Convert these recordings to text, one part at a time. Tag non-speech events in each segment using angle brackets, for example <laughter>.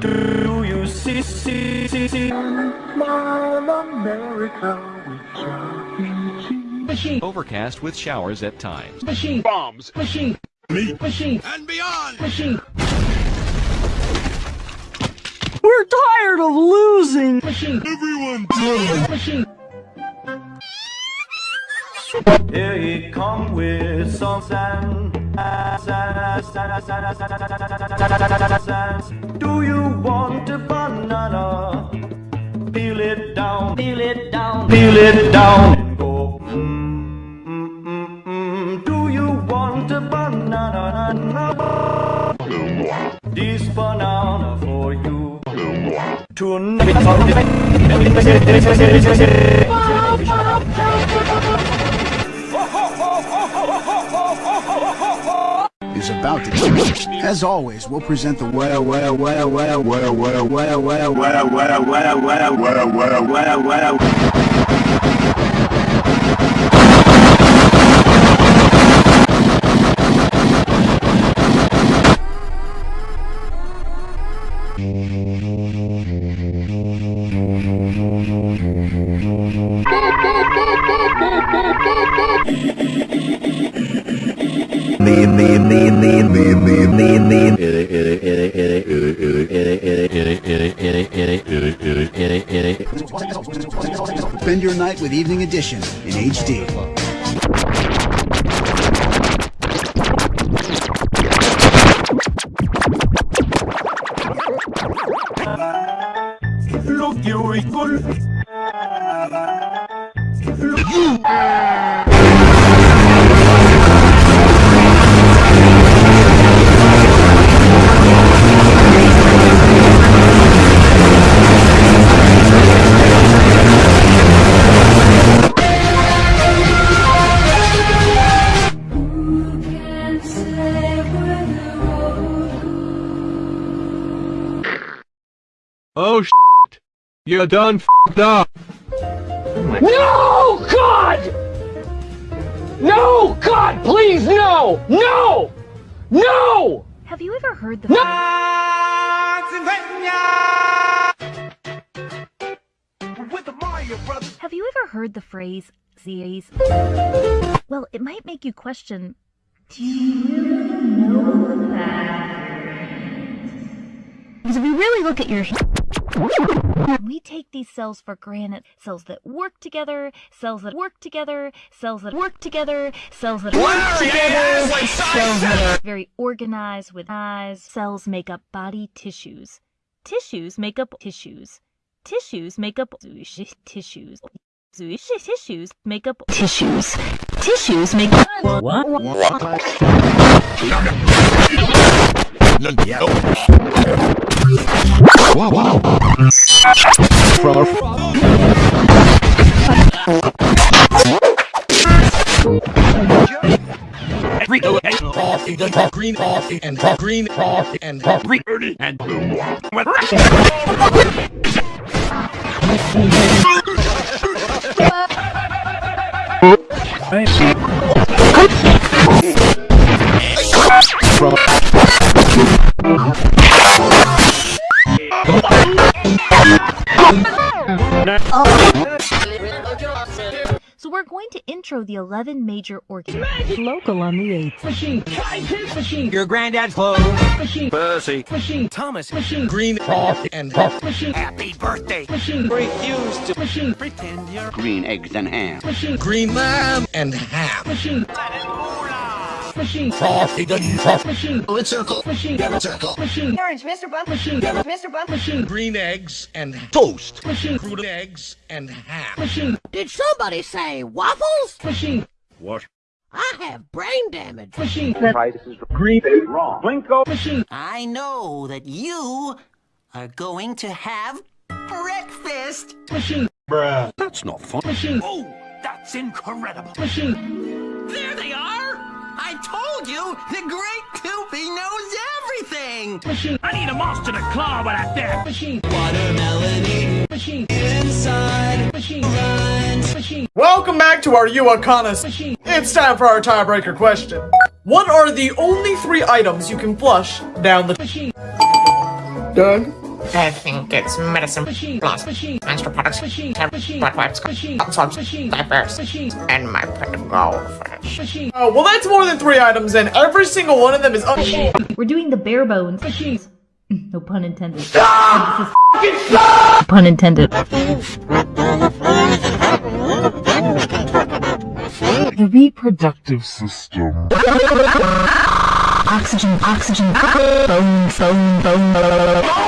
Do you see, see, see, see? Smile America with Chuck. Machine. Overcast with showers at times. Machine. Bombs. Machine. Meat. Machine. And beyond. Machine. We're tired of losing! Machine. Everyone Machine. Here he come with some sand. Do you want a banana? Peel it down, peel it down, peel it down. And go, mm, mm, mm, mm. Do you want a banana? This banana for you. About to change. As always, we'll present the well, well, well, well, well, well, well, well, well, well, well, well, well, well, well, well. Spend your night with Evening Edition in HD. Look, you equal. Oh shit. You're done f***ed up. No! God! No! God, please, no! No! No! Have you ever heard the Have you ever heard the phrase Z's? Well, it might make you question Do you really know that? Because if you really look at your we take these cells for granted. Cells that work together, cells that work together, cells that work together, cells that work together, cells that are very organized with eyes. Cells make up body tissues. Tissues make up tissues. Tissues make up tissues. Tissues make up tissues. Tissues make up what? no, no. Wow, wow. From Rico and green frosty and green frosty and green and Boom. So we're going to intro the 11 major organs. Local on the 8th. Machine. Scientist. Machine. your granddad's clothes. Machine. Percy. Machine. Thomas. Machine. Green coffee and coffee. Machine. Happy birthday. Machine. Refuse to Machine. pretend you're Green eggs and ham. Machine. green lamb and ham. Machine. Machine. Coffee the coffee. Machine. Bullet circle. Machine. circle. Machine. Orange, Mr. Bump. Machine. Mr. Bump. Machine. Green eggs and toast. Machine. Crude eggs and ham. Machine. Did somebody say waffles? Machine. What? I have brain damage. Machine. Green is wrong. Blinko. Machine. I know that you are going to have breakfast. Machine. Bruh. That's not fun. Machine. Oh, that's incredible. Machine. There they are. I told you the great Toopy knows everything. Machine. I need a monster to claw with that there. Machine. Watermelon Machine. inside. Machine. Machine. Welcome back to our You Unconnus. Machine. It's time for our tiebreaker question. What are the only three items you can flush down the Machine. Doug? I think it's medicine plus menstrual products, Machine. temp, Machine. butt wipes, Machine. swabs, diapers, and my pet goldfish. Oh, well that's more than three items and every single one of them is un- We're doing the bare bones. <laughs> No pun intended. <laughs> Stop! Pun intended. The reproductive system. Oxygen, oxygen, bone, bone, bone.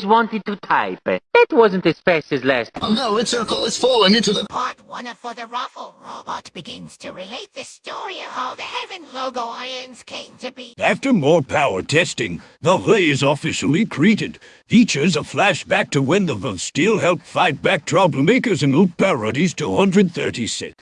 always wanted to type. That wasn't as fast as last. Oh no, its circle is falling into the... Part one of For the Ruffle Robot begins to relate the story of how the Heaven Logo Ions came to be. After more power testing, the ray is officially created. Features a flashback to when the Steel helped fight back troublemakers and loot parodies to 136.